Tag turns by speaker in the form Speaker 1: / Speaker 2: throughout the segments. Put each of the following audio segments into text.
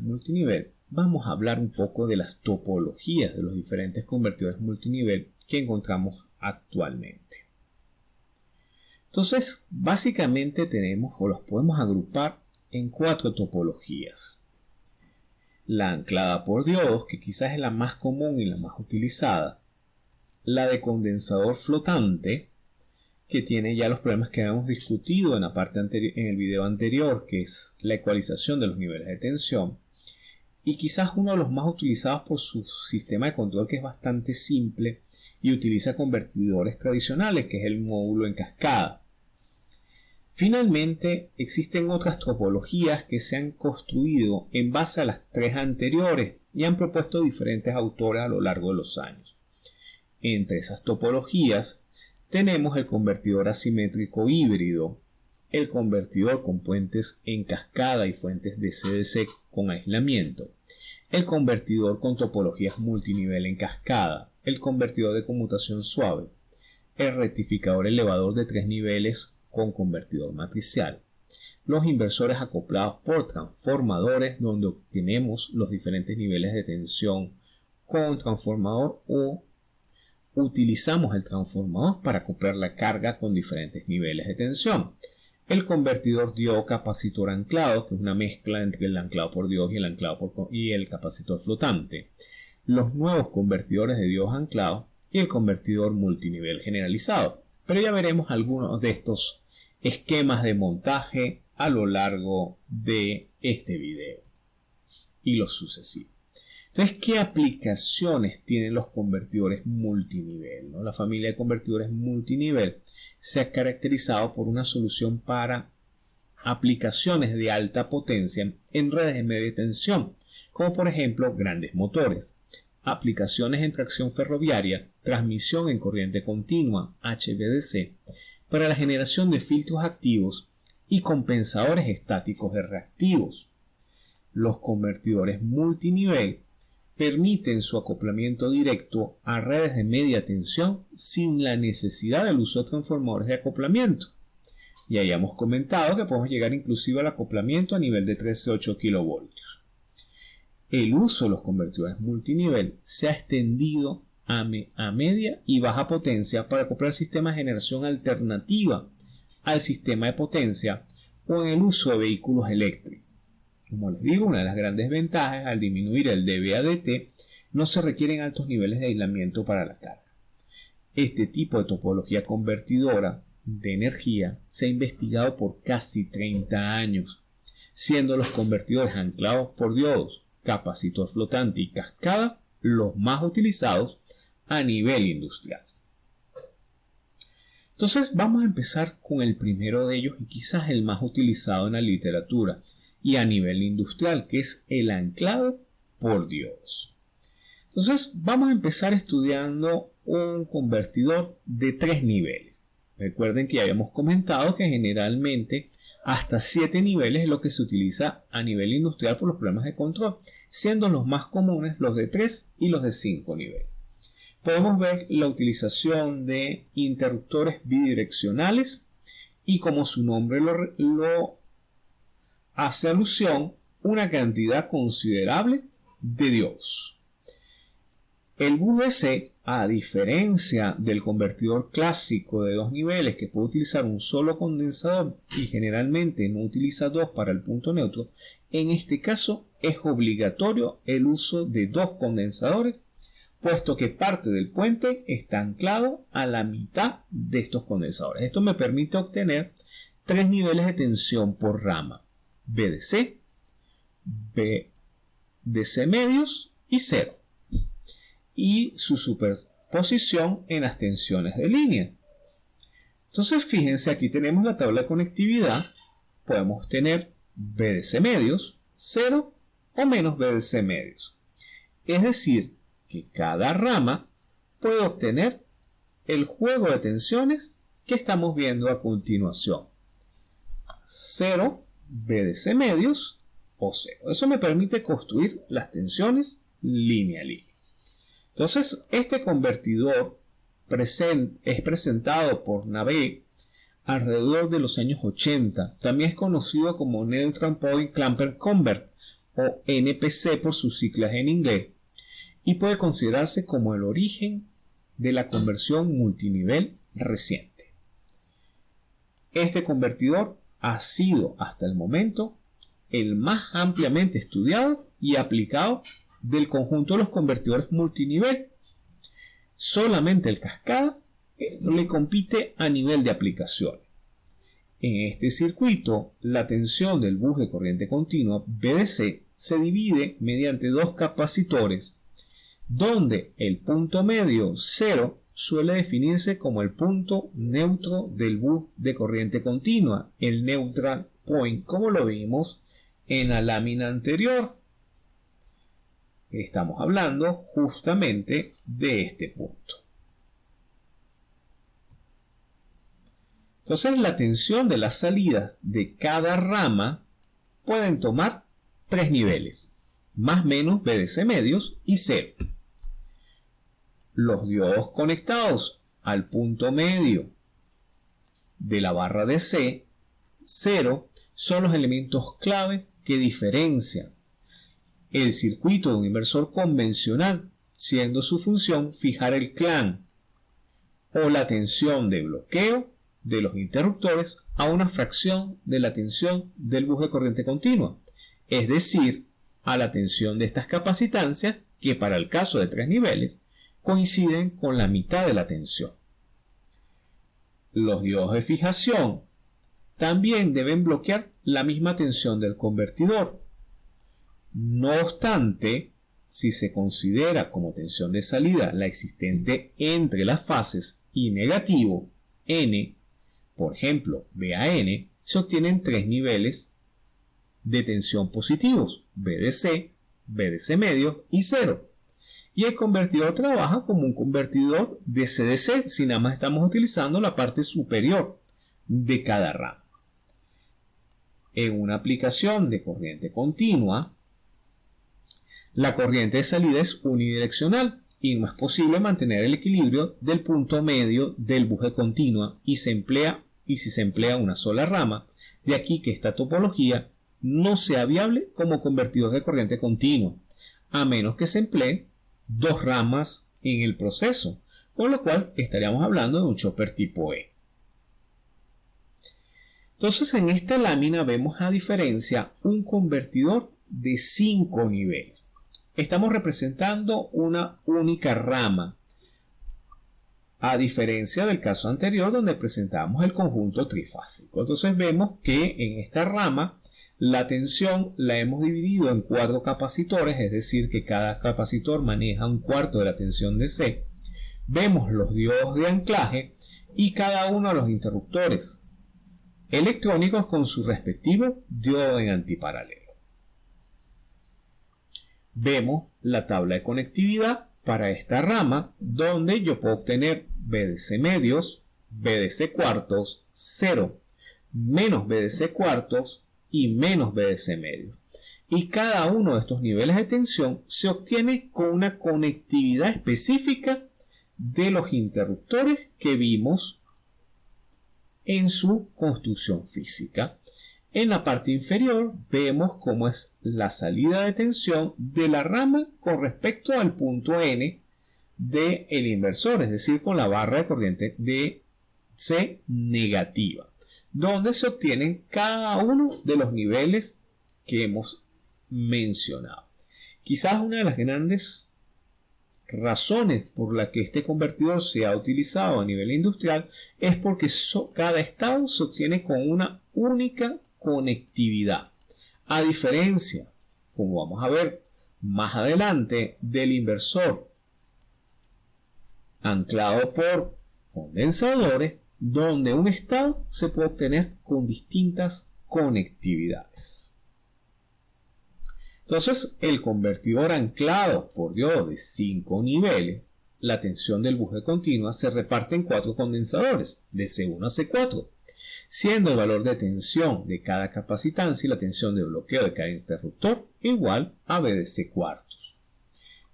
Speaker 1: multinivel, vamos a hablar un poco de las topologías de los diferentes convertidores multinivel que encontramos actualmente. Entonces, básicamente tenemos o los podemos agrupar en cuatro topologías. La anclada por diodos, que quizás es la más común y la más utilizada. La de condensador flotante, que tiene ya los problemas que habíamos discutido en, la parte en el video anterior, que es la ecualización de los niveles de tensión. Y quizás uno de los más utilizados por su sistema de control, que es bastante simple y utiliza convertidores tradicionales, que es el módulo en cascada. Finalmente, existen otras topologías que se han construido en base a las tres anteriores y han propuesto diferentes autores a lo largo de los años. Entre esas topologías tenemos el convertidor asimétrico híbrido, el convertidor con puentes en cascada y fuentes de CDC con aislamiento, el convertidor con topologías multinivel en cascada, el convertidor de conmutación suave, el rectificador elevador de tres niveles con convertidor matricial. Los inversores acoplados por transformadores donde obtenemos los diferentes niveles de tensión con transformador o utilizamos el transformador para acoplar la carga con diferentes niveles de tensión. El convertidor diodo capacitor anclado, que es una mezcla entre el anclado por Dios y el anclado por y el capacitor flotante. Los nuevos convertidores de diodos anclados y el convertidor multinivel generalizado. Pero ya veremos algunos de estos esquemas de montaje a lo largo de este video y los sucesivos. Entonces, ¿qué aplicaciones tienen los convertidores multinivel? La familia de convertidores multinivel se ha caracterizado por una solución para aplicaciones de alta potencia en redes de media tensión, como por ejemplo grandes motores, aplicaciones en tracción ferroviaria, transmisión en corriente continua, HVDC, para la generación de filtros activos y compensadores estáticos de reactivos. Los convertidores multinivel permiten su acoplamiento directo a redes de media tensión sin la necesidad del uso de transformadores de acoplamiento. Y hayamos comentado que podemos llegar inclusive al acoplamiento a nivel de 13.8 kV. El uso de los convertidores multinivel se ha extendido a, media y baja potencia para acoplar sistemas de generación alternativa al sistema de potencia o en el uso de vehículos eléctricos. Como les digo, una de las grandes ventajas al disminuir el dBADT no se requieren altos niveles de aislamiento para la carga. Este tipo de topología convertidora de energía se ha investigado por casi 30 años, siendo los convertidores anclados por diodos, capacitor flotante y cascada los más utilizados a nivel industrial. Entonces vamos a empezar con el primero de ellos y quizás el más utilizado en la literatura y a nivel industrial, que es el anclado por diodos. Entonces vamos a empezar estudiando un convertidor de tres niveles. Recuerden que ya habíamos comentado que generalmente hasta 7 niveles es lo que se utiliza a nivel industrial por los problemas de control, siendo los más comunes los de 3 y los de 5 niveles podemos ver la utilización de interruptores bidireccionales y como su nombre lo, hace alusión, una cantidad considerable de diodos. El VDC, a diferencia del convertidor clásico de dos niveles que puede utilizar un solo condensador y generalmente no utiliza dos para el punto neutro, en este caso es obligatorio el uso de dos condensadores puesto que parte del puente está anclado a la mitad de estos condensadores. Esto me permite obtener tres niveles de tensión por rama, BDC, BDC medios y cero, y su superposición en las tensiones de línea. Entonces, fíjense, aquí tenemos la tabla de conectividad, podemos tener BDC medios, 0 o menos BDC medios. Es decir, que cada rama puede obtener el juego de tensiones que estamos viendo a continuación. 0 BDC medios o 0. Eso me permite construir las tensiones línea a línea. Entonces, este convertidor es presentado por Nave alrededor de los años 80. También es conocido como Neutral Point Clamper Convert o NPC por sus siglas en inglés y puede considerarse como el origen de la conversión multinivel reciente. Este convertidor ha sido hasta el momento el más ampliamente estudiado y aplicado del conjunto de los convertidores multinivel. Solamente el cascada le compite a nivel de aplicaciones. En este circuito, la tensión del bus de corriente continua BDC se divide mediante dos capacitores, donde el punto medio 0 suele definirse como el punto neutro del bus de corriente continua, el neutral point, como lo vimos en la lámina anterior. Estamos hablando justamente de este punto. Entonces la tensión de las salidas de cada rama pueden tomar tres niveles, más menos BDC medios y cero. Los diodos conectados al punto medio de la barra de C, 0, son los elementos clave que diferencian el circuito de un inversor convencional, siendo su función fijar el clan o la tensión de bloqueo de los interruptores a una fracción de la tensión del bus de corriente continua, es decir, a la tensión de estas capacitancias que para el caso de tres niveles coinciden con la mitad de la tensión. Los diodos de fijación también deben bloquear la misma tensión del convertidor. No obstante, si se considera como tensión de salida la existente entre las fases y negativo N por ejemplo, BAN, se obtienen tres niveles de tensión positivos, BDC, BDC medio y cero. Y el convertidor trabaja como un convertidor de CDC si nada más estamos utilizando la parte superior de cada rama. En una aplicación de corriente continua, la corriente de salida es unidireccional y no es posible mantener el equilibrio del punto medio del buje continua y se emplea y si se emplea una sola rama, de aquí que esta topología no sea viable como convertidor de corriente continua, a menos que se emplee dos ramas en el proceso, con lo cual estaríamos hablando de un chopper tipo E. Entonces en esta lámina vemos a diferencia un convertidor de 5 niveles. Estamos representando una única rama a diferencia del caso anterior donde presentamos el conjunto trifásico. Entonces vemos que en esta rama la tensión la hemos dividido en cuatro capacitores, es decir, que cada capacitor maneja un cuarto de la tensión de C. Vemos los diodos de anclaje y cada uno de los interruptores electrónicos con su respectivo diodo en antiparalelo. Vemos la tabla de conectividad para esta rama donde yo puedo obtener BDC medios, BDC cuartos, 0, menos BDC cuartos y menos BDC medios. Y cada uno de estos niveles de tensión se obtiene con una conectividad específica de los interruptores que vimos en su construcción física. En la parte inferior vemos cómo es la salida de tensión de la rama con respecto al punto N del el inversor, es decir, con la barra de corriente de C negativa, donde se obtienen cada uno de los niveles que hemos mencionado. Quizás una de las grandes razones por la que este convertidor se ha utilizado a nivel industrial es porque cada estado se obtiene con una única conectividad. A diferencia, como vamos a ver más adelante, del inversor anclado por condensadores, donde un estado se puede obtener con distintas conectividades. Entonces, el convertidor anclado por diodos de 5 niveles, la tensión del buje continua se reparte en cuatro condensadores, de C1 a C4, siendo el valor de tensión de cada capacitancia y la tensión de bloqueo de cada interruptor igual a BDC cuartos.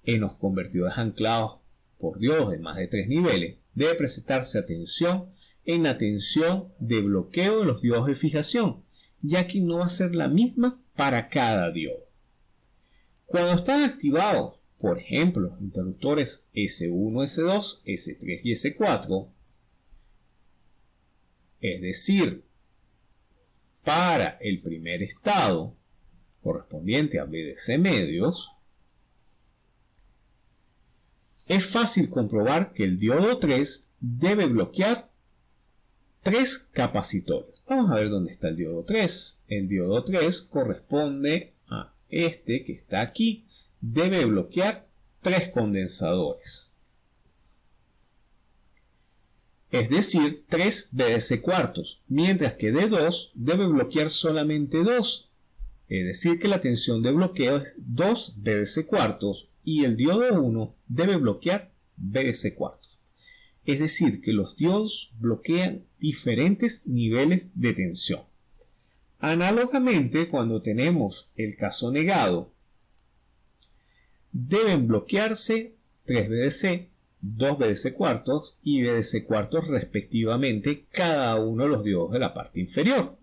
Speaker 1: En los convertidores anclados por diodos de más de 3 niveles, debe presentarse atención en la tensión de bloqueo de los diodos de fijación, ya que no va a ser la misma para cada diodo. Cuando están activados, por ejemplo, los interruptores S1, S2, S3 y S4, es decir, para el primer estado correspondiente a BDC medios, es fácil comprobar que el diodo 3 debe bloquear tres capacitores. Vamos a ver dónde está el diodo 3. El diodo 3 corresponde a este que está aquí. Debe bloquear tres condensadores. Es decir, 3 BDC cuartos, mientras que D2 debe bloquear solamente 2. Es decir, que la tensión de bloqueo es 2 BDC cuartos y el diodo 1 debe bloquear BDC cuartos. Es decir, que los diodos bloquean diferentes niveles de tensión. Análogamente, cuando tenemos el caso negado, deben bloquearse 3 BDC, 2 BDC cuartos y BDC cuartos respectivamente cada uno de los diodos de la parte inferior.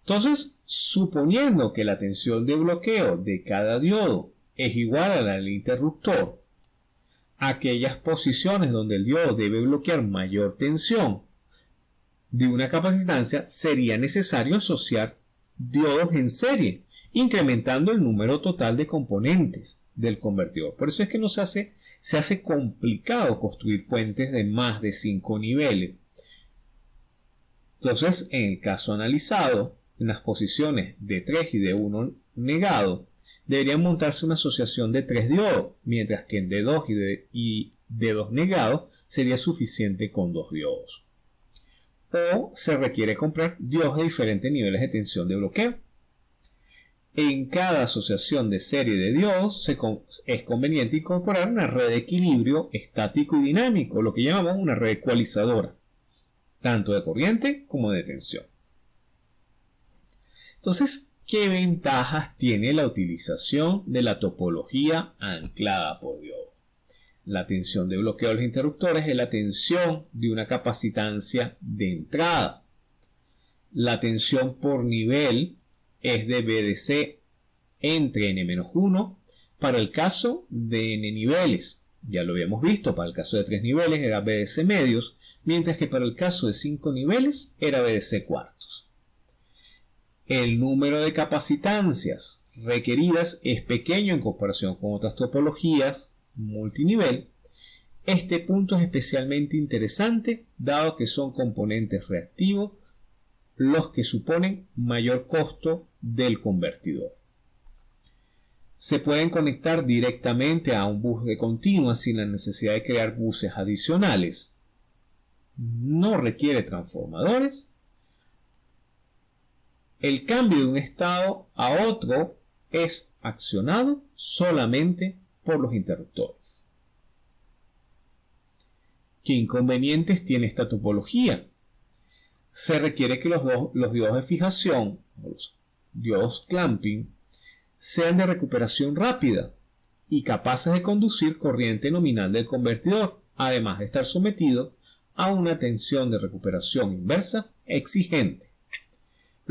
Speaker 1: Entonces, suponiendo que la tensión de bloqueo de cada diodo es igual a la del interruptor, aquellas posiciones donde el diodo debe bloquear mayor tensión de una capacitancia, sería necesario asociar diodos en serie, incrementando el número total de componentes del convertidor. Por eso es que nos hace, se hace complicado construir puentes de más de 5 niveles. Entonces, en el caso analizado, en las posiciones de 3 y de 1 negado, debería montarse una asociación de 3 diodos, mientras que en D2 y, de, y D2 negado sería suficiente con 2 diodos. O se requiere comprar diodos de diferentes niveles de tensión de bloqueo. En cada asociación de serie de diodos es conveniente incorporar una red de equilibrio estático y dinámico, lo que llamamos una red ecualizadora, tanto de corriente como de tensión. Entonces, ¿qué ventajas tiene la utilización de la topología anclada por diodo? La tensión de bloqueo de los interruptores es la tensión de una capacitancia de entrada. La tensión por nivel es de BDC entre n-1 para el caso de n niveles. Ya lo habíamos visto, para el caso de 3 niveles era BDC medios, mientras que para el caso de 5 niveles era BDC cuartos el número de capacitancias requeridas es pequeño en comparación con otras topologías multinivel, este punto es especialmente interesante dado que son componentes reactivos los que suponen mayor costo del convertidor. Se pueden conectar directamente a un bus de continua sin la necesidad de crear buses adicionales. No requiere transformadores el cambio de un estado a otro es accionado solamente por los interruptores. ¿Qué inconvenientes tiene esta topología? Se requiere que los, diodos de fijación, los diodos clamping, sean de recuperación rápida y capaces de conducir corriente nominal del convertidor, además de estar sometido a una tensión de recuperación inversa exigente.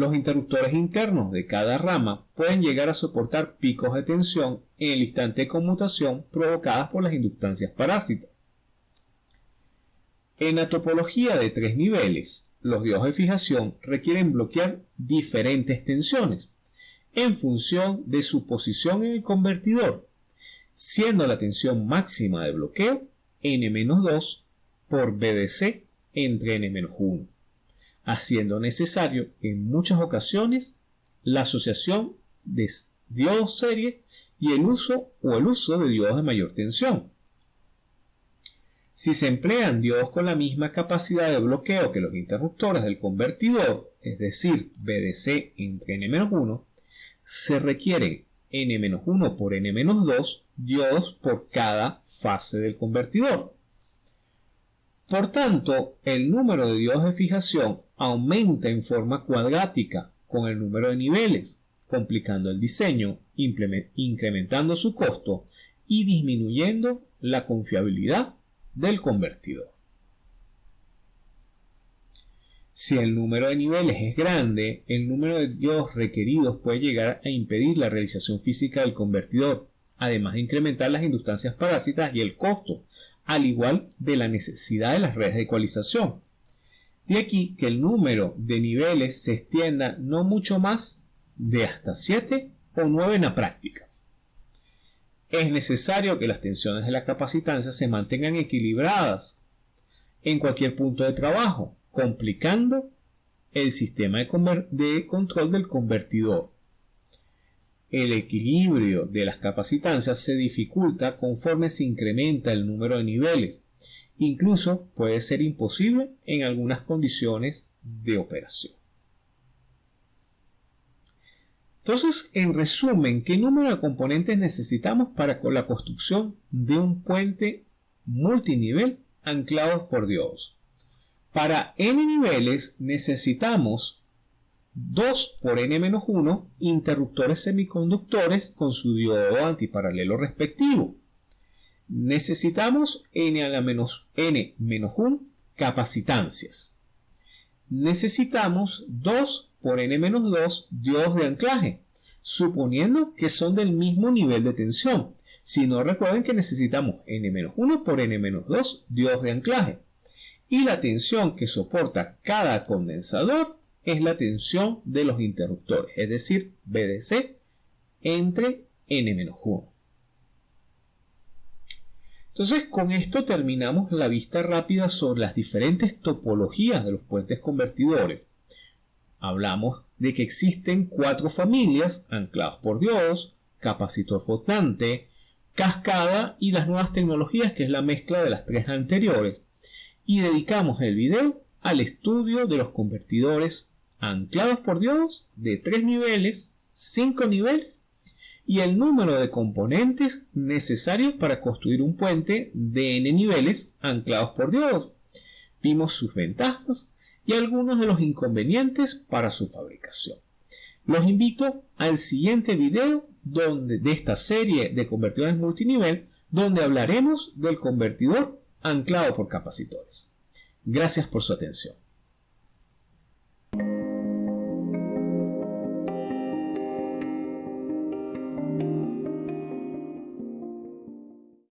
Speaker 1: Los interruptores internos de cada rama pueden llegar a soportar picos de tensión en el instante de conmutación provocadas por las inductancias parásitas. En la topología de tres niveles, los diodos de fijación requieren bloquear diferentes tensiones en función de su posición en el convertidor, siendo la tensión máxima de bloqueo n-2 por BDC entre n-1 haciendo necesario en muchas ocasiones la asociación de diodos serie y el uso o el uso de diodos de mayor tensión. Si se emplean diodos con la misma capacidad de bloqueo que los interruptores del convertidor, es decir, BDC entre n-1, se requieren n-1 por n-2 diodos por cada fase del convertidor. Por tanto, el número de diodos de fijación aumenta en forma cuadrática con el número de niveles, complicando el diseño, incrementando su costo y disminuyendo la confiabilidad del convertidor. Si el número de niveles es grande, el número de diodos requeridos puede llegar a impedir la realización física del convertidor, además de incrementar las inductancias parásitas y el costo, al igual de la necesidad de las redes de ecualización, de aquí que el número de niveles se extienda no mucho más de hasta 7 o 9 en la práctica. Es necesario que las tensiones de la capacitancia se mantengan equilibradas en cualquier punto de trabajo, complicando el sistema de, control del convertidor. El equilibrio de las capacitancias se dificulta conforme se incrementa el número de niveles. Incluso puede ser imposible en algunas condiciones de operación. Entonces, en resumen, ¿qué número de componentes necesitamos para la construcción de un puente multinivel anclados por diodos? Para n niveles necesitamos 2 por n-1 interruptores semiconductores con su diodo antiparalelo respectivo. Necesitamos n a la menos n-1 capacitancias. Necesitamos 2 por n-2 diodos de anclaje, suponiendo que son del mismo nivel de tensión. Si no, recuerden que necesitamos n-1 por n-2 diodos de anclaje. Y la tensión que soporta cada condensador es la tensión de los interruptores, es decir, BDC entre n-1. Entonces, con esto terminamos la vista rápida sobre las diferentes topologías de los puentes convertidores hablamos de que existen cuatro familias anclados por Dios, capacitor flotante, cascada y las nuevas tecnologías que es la mezcla de las tres anteriores. Y dedicamos el video al estudio de los convertidores anclados por Dios de tres niveles, cinco niveles y el número de componentes necesarios para construir un puente de n niveles anclados por Dios. Vimos sus ventajas, y algunos de los inconvenientes para su fabricación. Los invito al siguiente video donde, de esta serie de convertidores multinivel donde hablaremos del convertidor anclado por capacitores. Gracias por su atención.